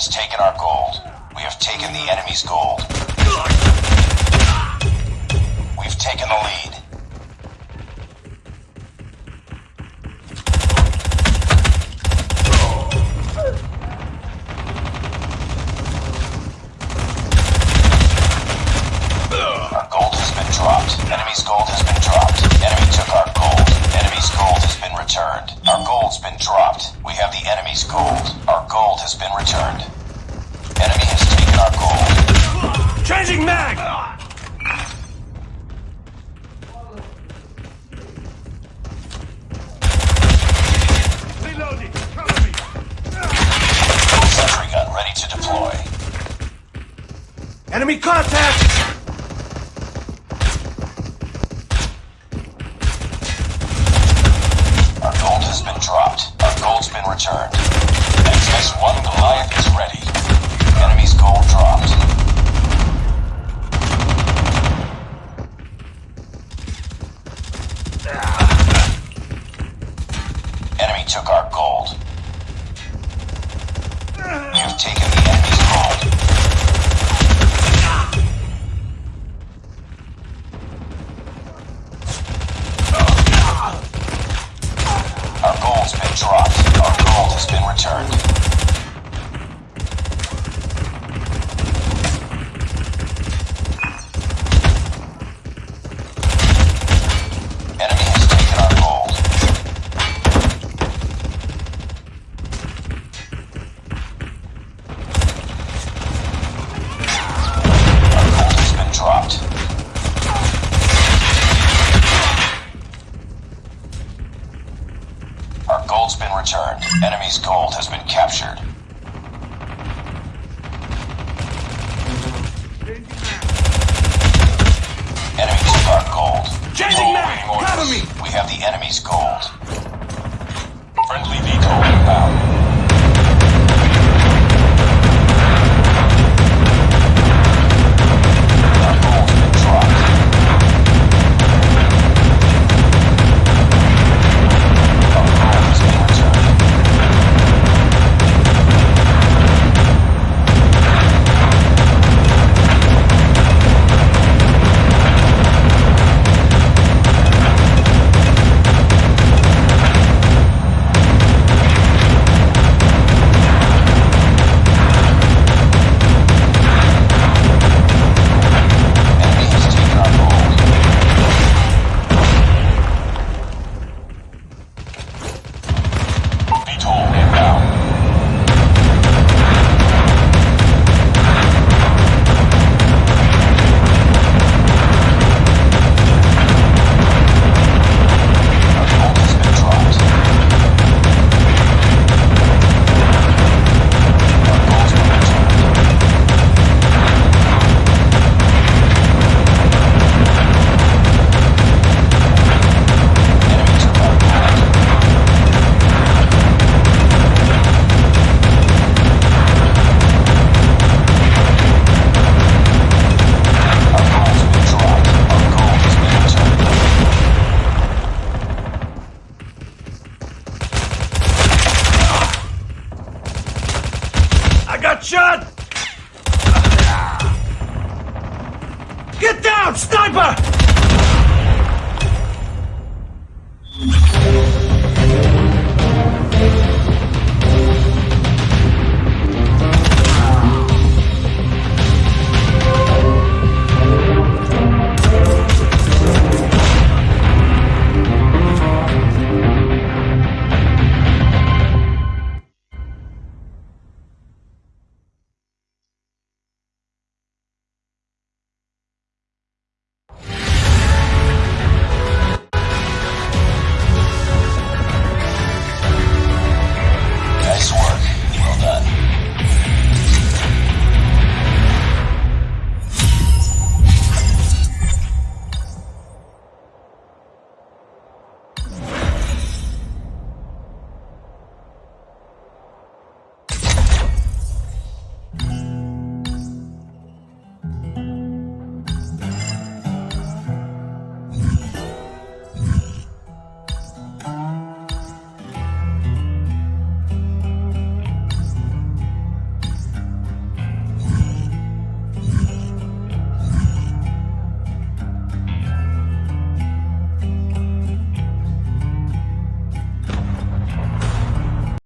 has taken our gold. We have taken the enemy's gold. We've taken the lead. Our gold has been dropped. Enemy's gold has been dropped. Enemy took our gold. Enemy's gold has been returned. Our gold's been dropped. We have the enemy's gold. Our gold has been returned. Enemy has taken our gold. Changing mag! Reloading! Cover me! Sentry gun ready to deploy. Enemy contact! Returned. XS-1 Goliath is ready. Enemy's gold dropped. Enemy took our gold. You've taken the enemy's gold. Our gold's been dropped. Our gold Our gold's been returned. Enemy's gold has been captured. Enemy took our gold. Changing mag! Cover me! We have the enemy's gold. Friendly VTOL inbound. Get down, sniper!